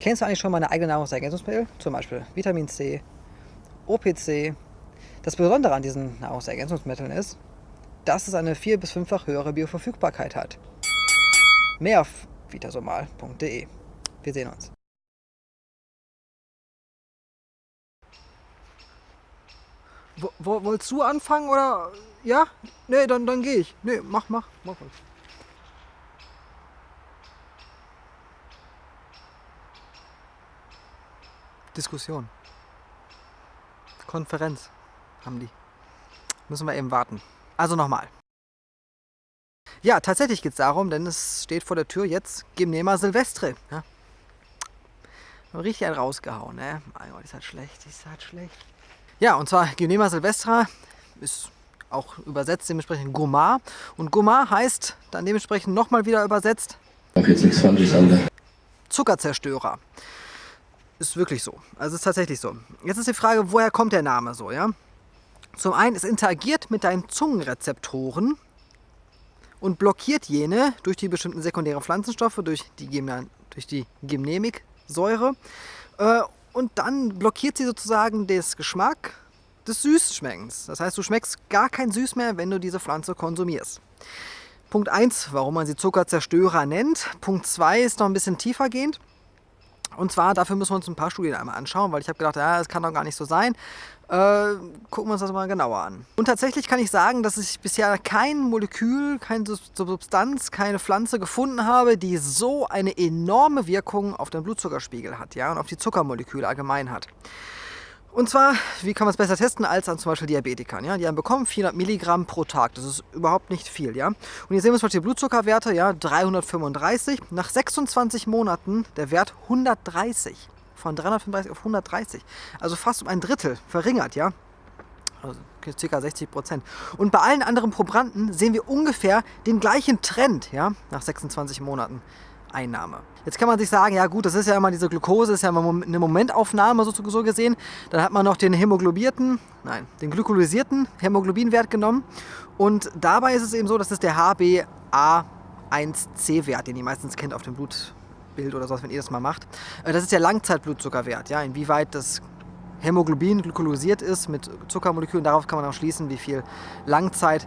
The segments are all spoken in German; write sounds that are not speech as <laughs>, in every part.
Kennst du eigentlich schon meine eigene Nahrungsergänzungsmittel? Zum Beispiel Vitamin C, OPC. Das Besondere an diesen Nahrungsergänzungsmitteln ist, dass es eine vier- bis fünffach höhere Bioverfügbarkeit hat. Mehr auf vitasomal.de. Wir sehen uns. Wo, wo, wolltest du anfangen oder? Ja? Nee, dann, dann gehe ich. Nee, mach, mach, mach ruhig. Diskussion. Konferenz haben die. Müssen wir eben warten. Also nochmal. Ja, tatsächlich geht es darum, denn es steht vor der Tür jetzt Gymnema Silvestre. Ja. Richtig rausgehauen, ne? Mein Gott, ist halt schlecht, ist halt schlecht. Ja, und zwar Gymnema Silvestra ist auch übersetzt dementsprechend Gourmand. Und Gourmand heißt dann dementsprechend nochmal wieder übersetzt Zuckerzerstörer. Ist wirklich so. Also ist tatsächlich so. Jetzt ist die Frage, woher kommt der Name so, ja? Zum einen, es interagiert mit deinen Zungenrezeptoren und blockiert jene durch die bestimmten sekundären Pflanzenstoffe, durch die, durch die Gymnemiksäure. Äh, und dann blockiert sie sozusagen das Geschmack des Süßschmeckens. Das heißt, du schmeckst gar kein Süß mehr, wenn du diese Pflanze konsumierst. Punkt 1, warum man sie Zuckerzerstörer nennt. Punkt 2 ist noch ein bisschen tiefergehend. Und zwar, dafür müssen wir uns ein paar Studien einmal anschauen, weil ich habe gedacht, ja, das kann doch gar nicht so sein. Äh, gucken wir uns das mal genauer an. Und tatsächlich kann ich sagen, dass ich bisher kein Molekül, keine Substanz, keine Pflanze gefunden habe, die so eine enorme Wirkung auf den Blutzuckerspiegel hat ja, und auf die Zuckermoleküle allgemein hat. Und zwar, wie kann man es besser testen als an zum Beispiel Diabetikern? Ja? Die haben bekommen 400 Milligramm pro Tag. Das ist überhaupt nicht viel. Ja? Und hier sehen wir zum Beispiel die Blutzuckerwerte, ja, 335. Nach 26 Monaten der Wert 130. Von 335 auf 130. Also fast um ein Drittel verringert, ja. Also ca. 60 Prozent. Und bei allen anderen Probanden sehen wir ungefähr den gleichen Trend, ja, nach 26 Monaten. Einnahme. Jetzt kann man sich sagen, ja gut, das ist ja immer diese Glucose, ist ja immer eine Momentaufnahme so, gesehen. Dann hat man noch den hämoglobierten, nein, den glykolysierten Hämoglobinwert genommen. Und dabei ist es eben so, dass es der HbA1c-Wert, den ihr meistens kennt auf dem Blutbild oder sowas, wenn ihr das mal macht. Äh, das ist der Langzeitblutzuckerwert, ja, inwieweit das Hämoglobin glykolysiert ist mit Zuckermolekülen. Darauf kann man auch schließen, wie viel Langzeit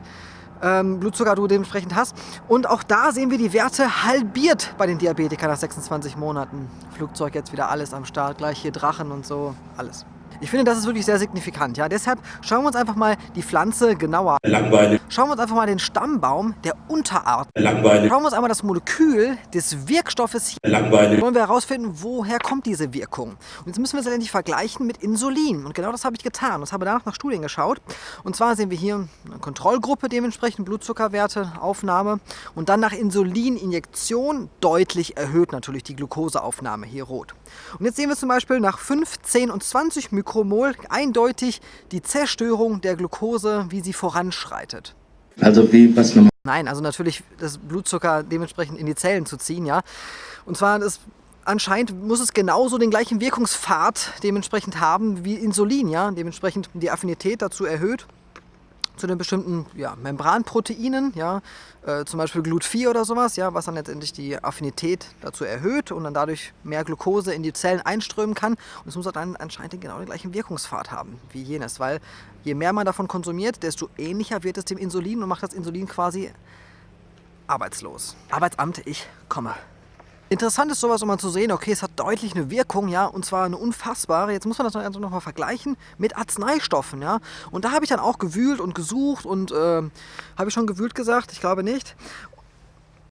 ähm, Blutzucker du dementsprechend hast. Und auch da sehen wir die Werte halbiert bei den Diabetikern nach 26 Monaten. Flugzeug jetzt wieder alles am Start, gleich hier Drachen und so, alles. Ich finde, das ist wirklich sehr signifikant. Ja? Deshalb schauen wir uns einfach mal die Pflanze genauer an. Langweilig. Schauen wir uns einfach mal den Stammbaum der Unterart. Langweilig. Schauen wir uns einmal das Molekül des Wirkstoffes hier. Langweilig. Wollen wir herausfinden, woher kommt diese Wirkung. Und jetzt müssen wir es letztendlich vergleichen mit Insulin. Und genau das habe ich getan. Und habe danach nach Studien geschaut. Und zwar sehen wir hier eine Kontrollgruppe dementsprechend, Blutzuckerwerte, Aufnahme. Und dann nach Insulininjektion deutlich erhöht natürlich die Glukoseaufnahme, hier rot. Und jetzt sehen wir zum Beispiel nach 5, 10 und 20 Mikrogramm Mikromol eindeutig die Zerstörung der Glucose, wie sie voranschreitet. Also wie was nochmal? Nein, also natürlich das Blutzucker dementsprechend in die Zellen zu ziehen, ja. Und zwar das anscheinend muss es genauso den gleichen Wirkungspfad dementsprechend haben wie Insulin, ja. Dementsprechend die Affinität dazu erhöht zu den bestimmten ja, Membranproteinen, ja, äh, zum Beispiel Glut4 oder sowas, ja, was dann letztendlich die Affinität dazu erhöht und dann dadurch mehr Glucose in die Zellen einströmen kann. Und es muss dann anscheinend genau den gleichen Wirkungspfad haben wie jenes, weil je mehr man davon konsumiert, desto ähnlicher wird es dem Insulin und macht das Insulin quasi arbeitslos. Arbeitsamt, ich komme. Interessant ist sowas, um mal zu sehen, okay, es hat deutlich eine Wirkung, ja, und zwar eine unfassbare. Jetzt muss man das also noch mal vergleichen mit Arzneistoffen, ja. Und da habe ich dann auch gewühlt und gesucht und äh, habe ich schon gewühlt gesagt? Ich glaube nicht.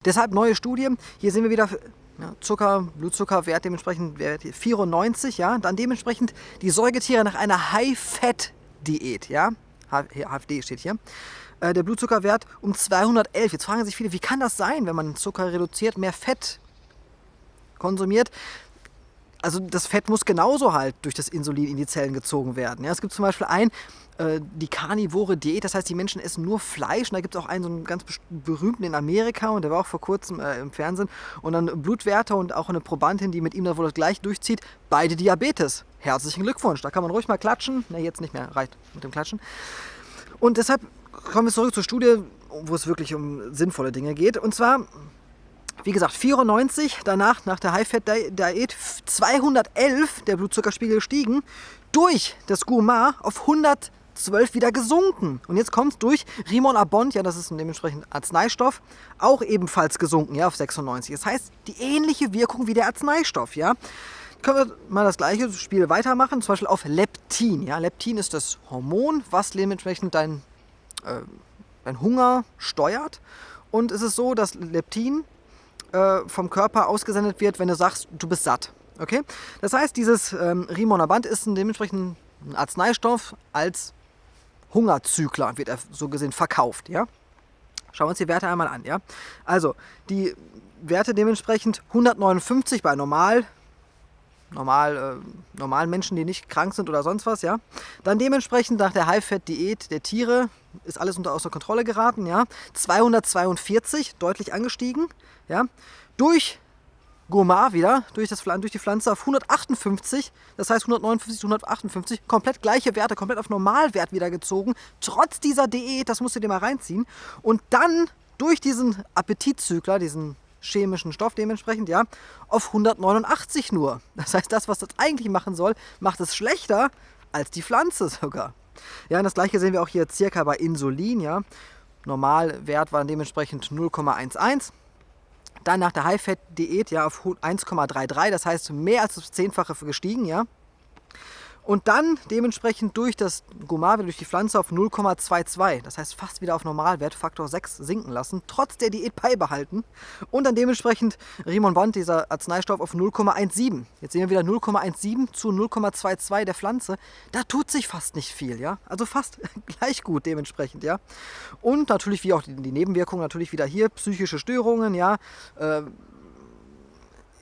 Deshalb neue Studie. Hier sehen wir wieder ja, Zucker, Blutzuckerwert dementsprechend 94, ja. Dann dementsprechend die Säugetiere nach einer High-Fat-Diät, ja. HFD steht hier äh, der Blutzuckerwert um 211. Jetzt fragen sich viele, wie kann das sein, wenn man Zucker reduziert, mehr Fett konsumiert, also das Fett muss genauso halt durch das Insulin in die Zellen gezogen werden. Ja, es gibt zum Beispiel ein, äh, die karnivore Diät, das heißt, die Menschen essen nur Fleisch. Und da gibt es auch einen, so einen ganz berühmten in Amerika und der war auch vor kurzem äh, im Fernsehen. Und dann Blutwerte und auch eine Probandin, die mit ihm da wohl das gleich durchzieht, beide Diabetes. Herzlichen Glückwunsch, da kann man ruhig mal klatschen. Ne, jetzt nicht mehr, reicht mit dem Klatschen. Und deshalb kommen wir zurück zur Studie, wo es wirklich um sinnvolle Dinge geht. Und zwar Wie gesagt, 94, danach nach der High-Fat-Diät 211 der Blutzuckerspiegel gestiegen, durch das Gourmand auf 112 wieder gesunken. Und jetzt kommt es durch Rimon Abond, ja, das ist dementsprechend Arzneistoff, auch ebenfalls gesunken, ja, auf 96. Das heißt, die ähnliche Wirkung wie der Arzneistoff, ja. Können wir mal das gleiche Spiel weitermachen, zum Beispiel auf Leptin. Ja? Leptin ist das Hormon, was dementsprechend dein, äh, dein Hunger steuert. Und es ist so, dass Leptin äh, vom Körper ausgesendet wird, wenn du sagst, du bist satt. Okay? Das heißt, dieses ähm, Rimonabant ist ein dementsprechend ein Arzneistoff als Hungerzykler, wird er so gesehen verkauft. Ja? Schauen wir uns die Werte einmal an. Ja? Also, die Werte dementsprechend 159 bei normal, normal, äh, normalen Menschen, die nicht krank sind oder sonst was, ja. Dann dementsprechend nach der High-Fat-Diät der Tiere ist alles unter außer Kontrolle geraten, ja. 242, deutlich angestiegen, ja. Durch Gourmand wieder, durch, das, durch die Pflanze auf 158, das heißt 159 zu 158, komplett gleiche Werte, komplett auf Normalwert wieder gezogen, trotz dieser Diät, das musst du dir mal reinziehen. Und dann durch diesen Appetitzykler, diesen chemischen Stoff dementsprechend, ja, auf 189 nur. Das heißt, das, was das eigentlich machen soll, macht es schlechter als die Pflanze sogar. Ja, und das gleiche sehen wir auch hier circa bei Insulin, ja. Normalwert war dementsprechend 0,11. Dann nach der High-Fat-Diät ja auf 1,33, das heißt mehr als das Zehnfache gestiegen, ja. Und dann dementsprechend durch das Gomave, durch die Pflanze auf 0,22. Das heißt fast wieder auf Normalwert, Faktor 6 sinken lassen, trotz der Diät beibehalten. Und dann dementsprechend Rimon Bond, dieser Arzneistoff, auf 0,17. Jetzt sehen wir wieder 0,17 zu 0,22 der Pflanze. Da tut sich fast nicht viel, ja. Also fast <laughs> gleich gut dementsprechend, ja. Und natürlich, wie auch die, die Nebenwirkungen, natürlich wieder hier psychische Störungen, ja. Äh,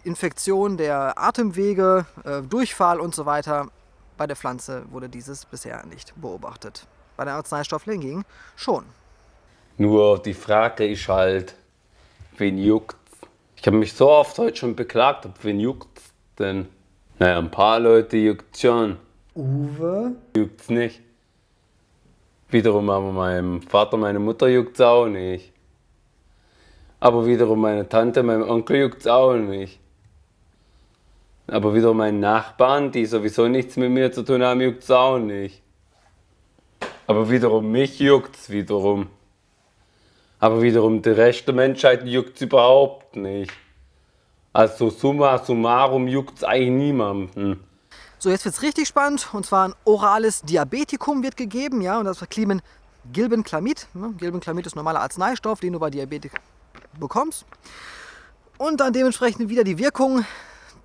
Infektion der Atemwege, äh, Durchfall und so weiter. Bei der Pflanze wurde dieses bisher nicht beobachtet. Bei den Arzneistoffen hingegen schon. Nur die Frage ist halt, wen juckt Ich habe mich so oft heute schon beklagt, ob wen juckt denn? Naja, ein paar Leute juckt schon. Uwe? Juckt's nicht. Wiederum aber meinem Vater, meine Mutter juckt's auch nicht. Aber wiederum meine Tante, meinem Onkel juckt's auch nicht. Aber wieder meine Nachbarn, die sowieso nichts mit mir zu tun haben, juckt es auch nicht. Aber wiederum mich juckt es wiederum. Aber wiederum der Rest der Menschheit juckt es überhaupt nicht. Also summa summarum juckt es eigentlich niemanden. So, jetzt wird es richtig spannend. Und zwar ein orales Diabetikum wird gegeben. ja, Und das verklimen Gilbenclamid. Ne? Gilbenclamid ist normaler Arzneistoff, den du bei Diabetik bekommst. Und dann dementsprechend wieder die Wirkung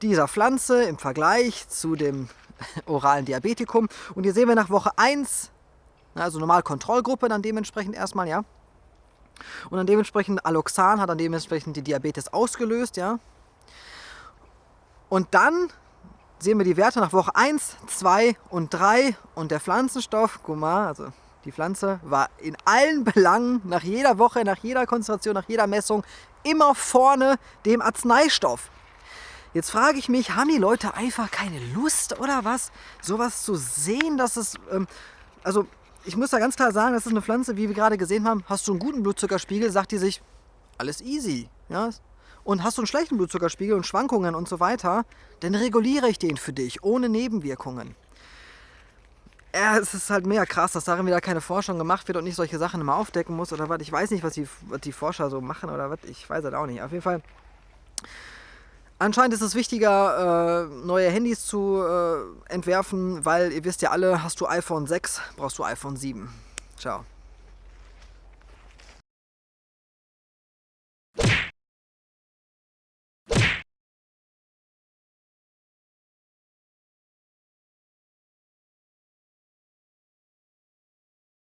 dieser Pflanze im Vergleich zu dem <laughs> oralen Diabetikum. Und hier sehen wir nach Woche 1, also normal Kontrollgruppe dann dementsprechend erstmal, ja. Und dann dementsprechend Aloxan hat dann dementsprechend die Diabetes ausgelöst, ja. Und dann sehen wir die Werte nach Woche 1, 2 und 3 und der Pflanzenstoff, guck mal, also die Pflanze war in allen Belangen, nach jeder Woche, nach jeder Konzentration, nach jeder Messung immer vorne dem Arzneistoff. Jetzt frage ich mich, haben die Leute einfach keine Lust oder was, sowas zu sehen, dass es, ähm, also ich muss da ganz klar sagen, das ist eine Pflanze, wie wir gerade gesehen haben, hast du einen guten Blutzuckerspiegel, sagt die sich, alles easy, ja, und hast du einen schlechten Blutzuckerspiegel und Schwankungen und so weiter, dann reguliere ich den für dich, ohne Nebenwirkungen. Ja, es ist halt mega krass, dass darin wieder keine Forschung gemacht wird und nicht solche Sachen immer aufdecken muss oder was. Ich weiß nicht, was die, was die Forscher so machen oder was. Ich weiß halt auch nicht. Auf jeden Fall Anscheinend ist es wichtiger, äh, neue Handys zu äh, entwerfen, weil ihr wisst ja alle, hast du iPhone 6, brauchst du iPhone 7. Ciao.